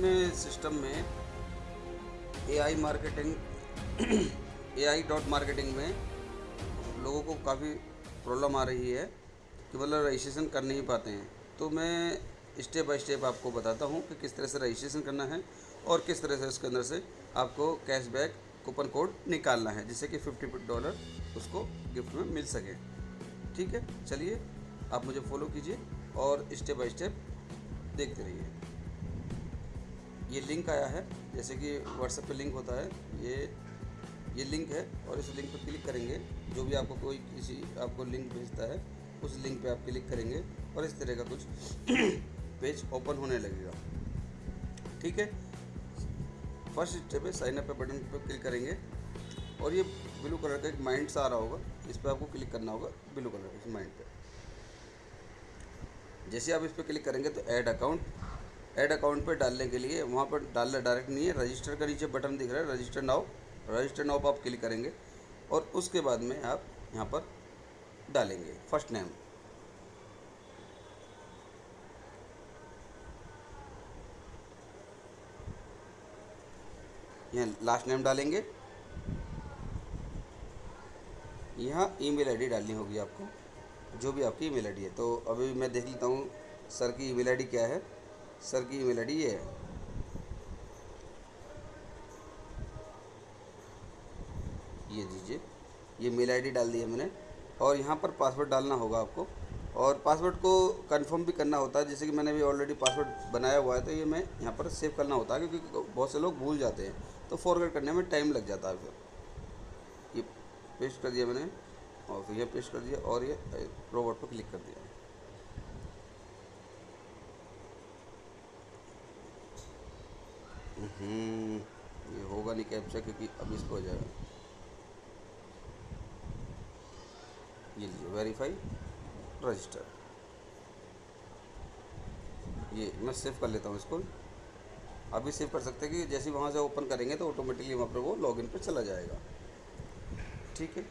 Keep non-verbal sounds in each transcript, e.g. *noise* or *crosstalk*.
इसमें सिस्टम में A I marketing A I dot marketing में लोगों को काफ़ी प्रॉब्लम आ रही है कि मतलब रजिस्ट्रेशन कर नहीं पाते हैं। तो मैं स्टेप बाय स्टेप आपको बताता हूँ कि किस तरह से रजिस्ट्रेशन करना है और किस तरह से उसके अंदर से आपको कैशबैक कूपन कोड निकालना है, जिससे कि फिफ्टी डॉलर उसको गिफ्ट में मिल सके। ठीक है? चलिए, आप मुझे फॉलो कीजिए और स्टेप बाय स्टेप देखते रहिए। ये लिंक आया है, जैसे कि व्हाट्सएप पे लिंक होता है, ये ये लिंक है और इस लिंक पर क्लिक करेंगे, जो भी आपको कोई किसी, आपको लिंक भेजता है, उस लिंक पे आप क्लिक करेंगे और इस तरह का कुछ *clears throat* पेज ओपन होने लगेगा। ठीक है? फ़र्स्ट स्टेप है साइन अप पे बटन पर क्लिक करेंगे और ये ब्लू कलर का एक माइंड सा आ रहा होगा, इस पर आपको क्लिक करना होगा ब्लू कलर के माइंड पे। जैसे आप इस पर क्लिक करेंगे तो ऐड अकाउंट ऐड अकाउंट पे डालने के लिए, वहाँ पर डालना डायरेक्ट नहीं है रजिस्टर का नीचे बटन दिख रहा है रजिस्टर नाउ रजिस्टर नाउ पर आप क्लिक करेंगे और उसके बाद में आप यहाँ पर डालेंगे फ़र्स्ट नेम यहाँ लास्ट नेम डालेंगे। यहाँ ईमेल आईडी डालनी होगी आपको, जो भी आपकी ईमेल आईडी है। तो अभी मैं देख लेता हूँ सर की ईमेल आईडी क्या है। सर की ईमेल आईडी है। ये दीजिए। ये मेल आईडी डाल दी है मैंने। और यहाँ पर पासवर्ड डालना होगा आपको। और पासवर्ड को कंफर्म भी करना होता है। जैसे कि मैंने भी ऑलरेडी पासवर्ड बनाया हुआ है तो ये मैं यहाँ पर सेव करना होता है, क्योंकि बहुत से लोग भूल जाते हैं। तो फॉरवर्ड करने में टाइम लग जाता है फिर। ये पेस्ट कर दिया मैंने। और फिर ये पेस्ट कर दिया और ये रोबोट पर क्लिक कर दिया। ये होगा नहीं कैप्चा क्योंकि अब इसको हो जाएगा। ये लीजिए वेरीफाई रजिस्टर ये मैं सेव कर लेता हूँ इसको। अभी सेव कर सकते हैं कि जैसे वहाँ से ओपन करेंगे तो ऑटोमेटिकली वहाँ पर वो लॉगिन पर चला जाएगा। ठीक है?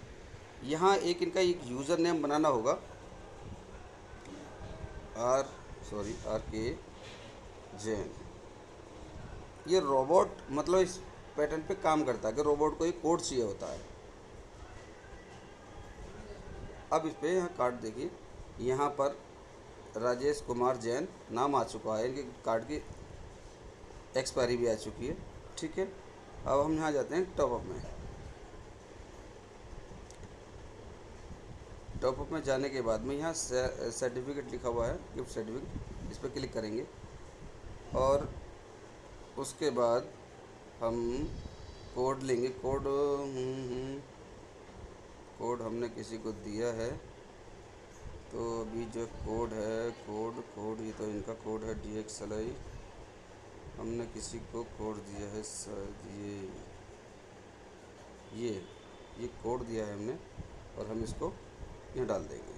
यहाँ एक इनका एक यूज़र नेम बनाना होगा। आर सॉरी आर के जैन ये रोबोट मतलब इस पैटर्न पे काम करता है, कि रोबोट को एक कोड चाहिए होता है। अब इस पर यहाँ कार्ड देखिए, यहाँ पर राजेश कुमार जैन नाम आ चुका है, इनके कार्ड की एक्सपायरी भी आ चुकी है, ठीक है? अब हम यहाँ जाते हैं टॉपअप में। टॉपअप में जाने के बाद में यहाँ सर्टिफिकेट लिखा हुआ है गिफ्ट सर्टिफिकेट इस पर क्लिक करेंगे। और उसके बाद हम कोड लेंगे। कोड हम्म, हम्म, कोड हमने किसी को दिया है। तो अभी जो कोड है कोड कोड ये तो इनका कोड है डी एक्स एल आई हमने किसी को कोड दिया है शायद ये ये ये कोड दिया है हमने और हम इसको यहाँ डाल देंगे।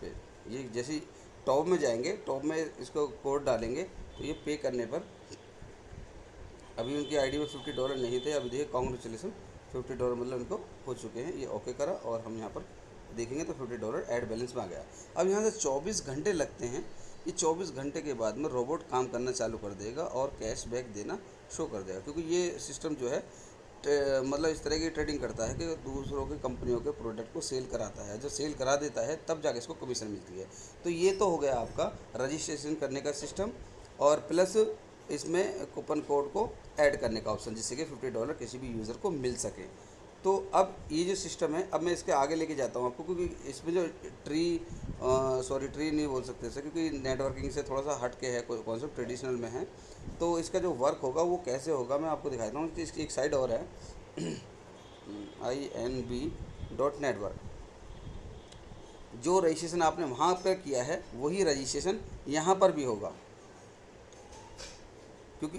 फिर ये जैसे टॉप में जाएँगे टॉप में इसको कोड डालेंगे। तो ये पे करने पर अभी उनकी आईडी में फिफ्टी डॉलर नहीं थे, अभी देखिए कॉन्ग्रेचुलेसन फिफ्टी डॉलर मतलब उनको हो चुके हैं, ये ओके करा और हम यहाँ पर देखेंगे तो फिफ्टी डॉलर एड बैलेंस में आ गया। अब यहाँ से चौबीस घंटे लगते हैं, ये चौबीस घंटे के बाद में रोबोट काम करना चालू कर देगा और कैश बैक देना शो कर देगा, क्योंकि ये सिस्टम जो है मतलब इस तरह की ट्रेडिंग करता है कि दूसरों की कंपनियों के प्रोडक्ट को सेल कराता है। जो सेल करा देता है, तब जाके इसको कमीशन मिलती है। तो ये तो हो गया आपका रजिस्ट्रेशन करने का सिस्टम और प्लस इसमें कूपन कोड को ऐड करने का ऑप्शन जिससे कि फिफ्टी डॉलर किसी भी यूज़र को मिल सके। तो अब ये जो सिस्टम है, अब मैं इसके आगे लेके जाता हूँ आपको, क्योंकि इसमें जो ट्री सॉरी ट्री नहीं बोल सकते सर क्योंकि नेटवर्किंग से थोड़ा सा हट के है, कोई कॉन्सेप्ट ट्रेडिशनल में है। तो इसका जो वर्क होगा, वो कैसे होगा, मैं आपको दिखाता हूँ। इसकी एक साइड और है। I N B dot network जो रजिस्ट्रेशन आपने वहाँ पर किया है, वही रजिस्ट्रेशन यहाँ पर भी होगा। क्योंकि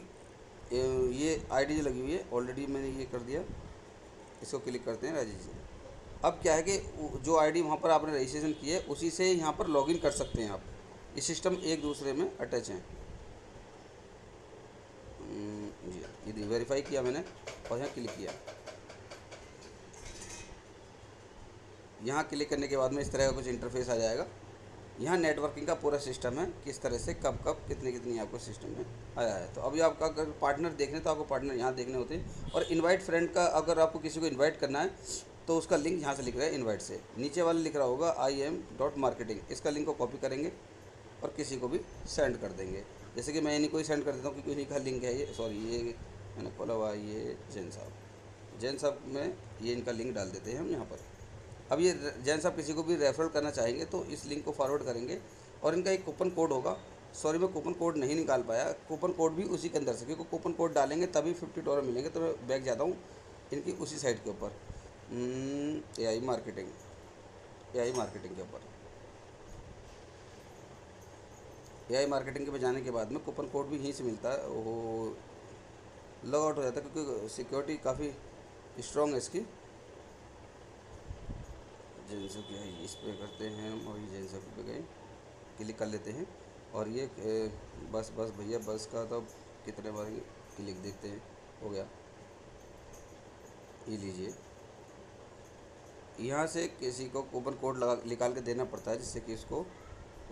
ये आईडी लगी हुई है ऑलरेडी मैंने ये कर दिया। इसको क्लिक करते हैं जी। अब क्या है कि जो आईडी वहाँ पर आपने रजिस्ट्रेशन की है उसी से यहाँ पर लॉगिन कर सकते हैं आप। ये सिस्टम एक दूसरे में अटैच हैं। हम्म, जी ये वेरीफाई किया मैंने और यहाँ क्लिक किया। यहाँ क्लिक करने के बाद में इस तरह का कुछ इंटरफेस आ जाएगा। यहाँ नेटवर्किंग का पूरा सिस्टम है, किस तरह से, कब कब, कितनी कितनी आपको सिस्टम में आया है। तो अभी आपका अगर पार्टनर देखने तो आपको पार्टनर यहाँ देखने होते हैं। और इनवाइट फ्रेंड का अगर आपको किसी को इनवाइट करना है तो उसका लिंक यहाँ से लिख रहा है इनवाइट से। नीचे वाला लिख रहा होगा आई एम डॉट मार्केटिंग इसका लिंक को कॉपी करेंगे और किसी को भी सेंड कर देंगे। जैसे कि मैं इन्हीं को ही सेंड कर देता हूँ क्योंकि उन्हीं का लिंक है ये सॉरी ये मैंने खोला हुआ ये जैन साहब। जैन साहब में ये इनका लिंक डाल देते हैं हम यहाँ पर। अब ये जैन साहब किसी को भी रेफरल करना चाहेंगे तो इस लिंक को फॉरवर्ड करेंगे। और इनका एक कूपन कोड होगा। सॉरी मैं कूपन कोड नहीं निकाल पाया। कूपन कोड भी उसी के अंदर से, क्योंकि कूपन कोड डालेंगे तभी फिफ्टी डॉलर मिलेंगे तो मैं बैग जाता हूँ इनकी उसी साइट के ऊपर। ए I marketing A I marketing के ऊपर। ए आई मार्केटिंग के पे जाने के बाद में कूपन कोड भी यहीं से मिलता है। वो लॉग आउट हो जाता है, क्योंकि सिक्योरिटी काफ़ी स्ट्रॉन्ग है इसकी। जेंसो की है, इस पर करते हैं हम और ये जेंसो पे गए, क्लिक कर लेते हैं। और ये बस बस भैया, बस का तो कितने बार क्लिक देखते हैं, हो गया। ये लीजिए। यहाँ से किसी को कूपन कोड लगा, निकाल के देना पड़ता है, जिससे कि इसको,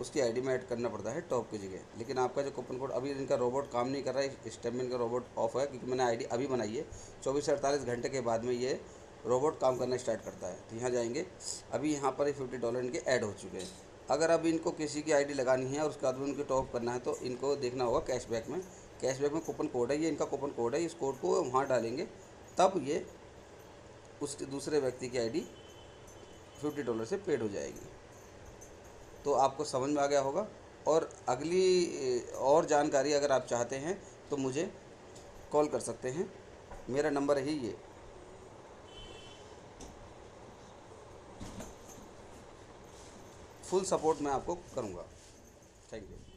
उसकी आईडी में ऐड करना पड़ता है टॉप की जगह। लेकिन आपका जो कूपन कोड अभी इनका रोबोट काम नहीं कर रहा है स्टेमिन का रोबोट ऑफ़ है, क्योंकि मैंने आईडी अभी बनाई है। चौबीस से अड़तालीस घंटे के बाद में ये रोबोट काम करना स्टार्ट करता है। तो यहाँ जाएँगे। अभी यहाँ पर फिफ्टी डॉलर इनके ऐड हो चुके हैं। अगर अब इनको किसी की आईडी लगानी है और उसके बाद में उनको टॉप करना है तो इनको देखना होगा कैशबैक में। कैशबैक में कूपन कोड है, ये इनका कूपन कोड है, इस कोड को वहाँ डालेंगे। तब ये उस दूसरे व्यक्ति की आईडी फिफ्टी डॉलर से पेड हो जाएगी। तो आपको समझ में आ गया होगा। और अगली, और जानकारी अगर आप चाहते हैं तो मुझे कॉल कर सकते हैं। मेरा नंबर है ये। फुल सपोर्ट मैं आपको करूँगा। Thank you